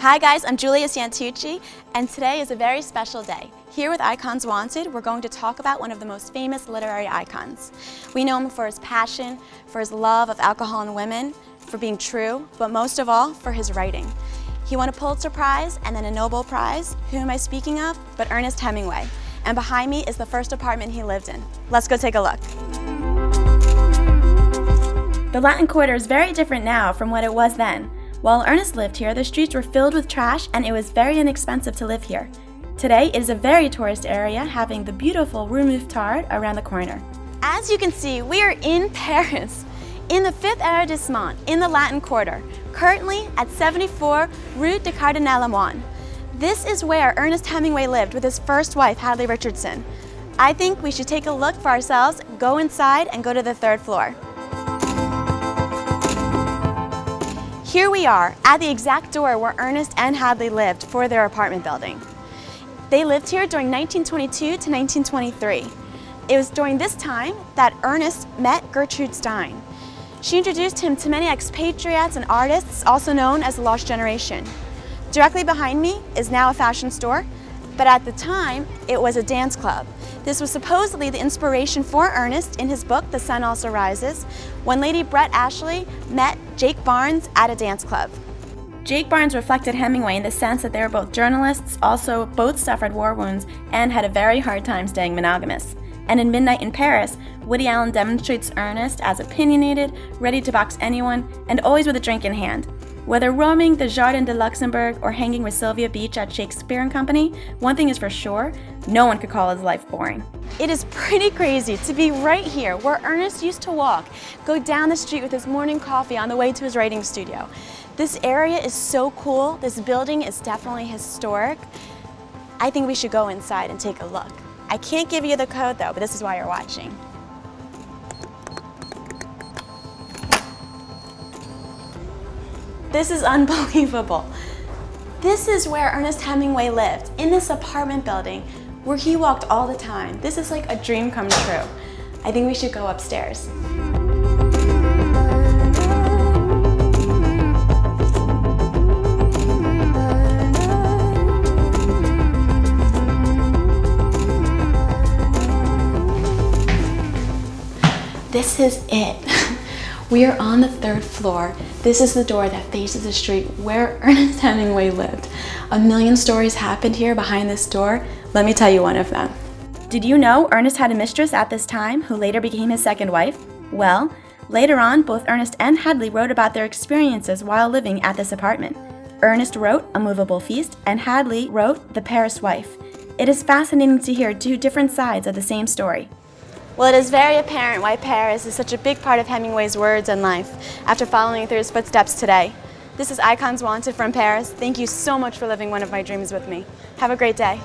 Hi guys, I'm Julia Santucci, and today is a very special day. Here with Icons Wanted, we're going to talk about one of the most famous literary icons. We know him for his passion, for his love of alcohol and women, for being true, but most of all, for his writing. He won a Pulitzer Prize and then a Nobel Prize. Who am I speaking of? But Ernest Hemingway. And behind me is the first apartment he lived in. Let's go take a look. The Latin Quarter is very different now from what it was then. While Ernest lived here, the streets were filled with trash and it was very inexpensive to live here. Today, it is a very tourist area, having the beautiful Rue Mouffetard around the corner. As you can see, we are in Paris, in the 5th arrondissement, in the Latin Quarter, currently at 74 Rue de Cardinal Lemoine. This is where Ernest Hemingway lived with his first wife, Hadley Richardson. I think we should take a look for ourselves, go inside, and go to the third floor. Here we are at the exact door where Ernest and Hadley lived for their apartment building. They lived here during 1922 to 1923. It was during this time that Ernest met Gertrude Stein. She introduced him to many expatriates and artists, also known as the Lost Generation. Directly behind me is now a fashion store, but at the time, it was a dance club. This was supposedly the inspiration for Ernest in his book, The Sun Also Rises, when Lady Brett Ashley met Jake Barnes at a dance club. Jake Barnes reflected Hemingway in the sense that they were both journalists, also both suffered war wounds, and had a very hard time staying monogamous. And in Midnight in Paris, Woody Allen demonstrates Ernest as opinionated, ready to box anyone, and always with a drink in hand. Whether roaming the Jardin de Luxembourg or hanging with Sylvia Beach at Shakespeare and Company, one thing is for sure, no one could call his life boring. It is pretty crazy to be right here where Ernest used to walk, go down the street with his morning coffee on the way to his writing studio. This area is so cool, this building is definitely historic. I think we should go inside and take a look. I can't give you the code though, but this is why you're watching. This is unbelievable. This is where Ernest Hemingway lived, in this apartment building where he walked all the time. This is like a dream come true. I think we should go upstairs. This is it. We are on the third floor. This is the door that faces the street where Ernest Hemingway lived. A million stories happened here behind this door. Let me tell you one of them. Did you know Ernest had a mistress at this time who later became his second wife? Well, later on, both Ernest and Hadley wrote about their experiences while living at this apartment. Ernest wrote A Movable Feast, and Hadley wrote The Paris Wife. It is fascinating to hear two different sides of the same story. Well, it is very apparent why Paris is such a big part of Hemingway's words and life after following through his footsteps today. This is Icons Wanted from Paris. Thank you so much for living one of my dreams with me. Have a great day.